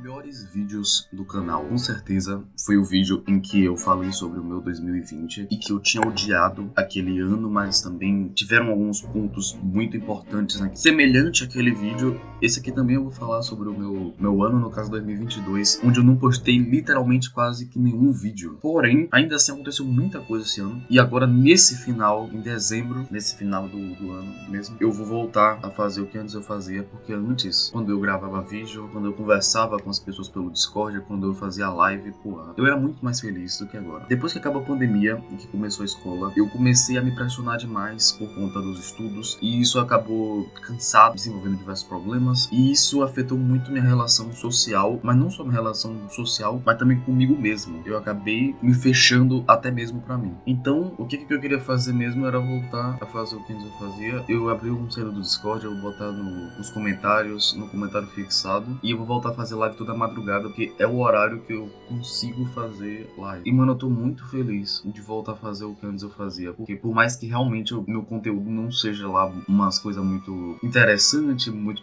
melhores vídeos do canal, com certeza, foi o vídeo em que eu falei sobre o meu 2020 e que eu tinha odiado aquele ano, mas também tiveram alguns pontos muito importantes né? Semelhante àquele vídeo, esse aqui também eu vou falar sobre o meu, meu ano, no caso 2022, onde eu não postei literalmente quase que nenhum vídeo. Porém, ainda assim aconteceu muita coisa esse ano. E agora, nesse final, em dezembro, nesse final do, do ano mesmo, eu vou voltar a fazer o que antes eu fazia, porque antes, quando eu gravava vídeo, quando eu conversava com as pessoas pelo Discord, quando eu fazia live, porra, eu era muito mais feliz do que agora. Depois que acabou a pandemia e que começou a escola, eu comecei a me pressionar demais por conta dos estudos e isso acabou cansado, desenvolvendo diversos problemas e isso afetou muito minha relação social, mas não só minha relação social, mas também comigo mesmo. Eu acabei me fechando até mesmo para mim. Então, o que, que eu queria fazer mesmo era voltar a fazer o que eu fazia. Eu abri um cedo do Discord, eu vou botar no, nos comentários, no comentário fixado, e eu vou voltar a fazer live toda madrugada, porque é o horário que eu consigo fazer live. E, mano, eu tô muito feliz de voltar a fazer o que antes eu fazia, porque por mais que realmente o meu conteúdo não seja lá umas coisas muito interessante, muito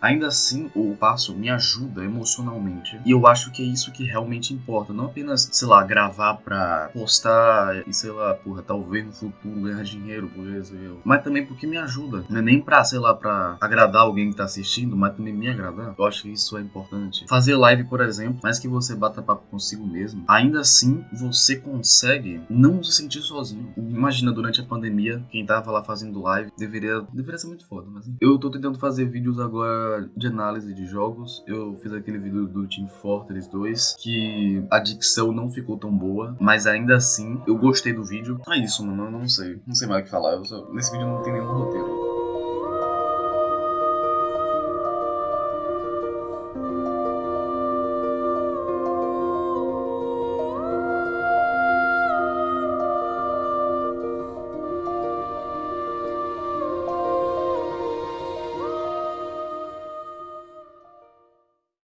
ainda assim o passo me ajuda emocionalmente. E eu acho que é isso que realmente importa, não apenas, sei lá, gravar pra postar e sei lá, porra, talvez no futuro ganhar dinheiro por isso, mas também porque me ajuda. Não é nem pra, sei lá, pra agradar alguém que tá assistindo, mas também me agradar. Eu acho que isso é importante. Fazer live, por exemplo, mais que você bata papo consigo mesmo, ainda assim você consegue não se sentir sozinho. Imagina durante a pandemia, quem tava lá fazendo live deveria, deveria ser muito foda, mas eu tô tentando fazer vídeos agora de análise de jogos. Eu fiz aquele vídeo do Team Fortress 2 que a dicção não ficou tão boa, mas ainda assim eu gostei do vídeo. É isso, mano, eu não sei. Não sei mais o que falar. Só... Nesse vídeo não tem nenhum roteiro.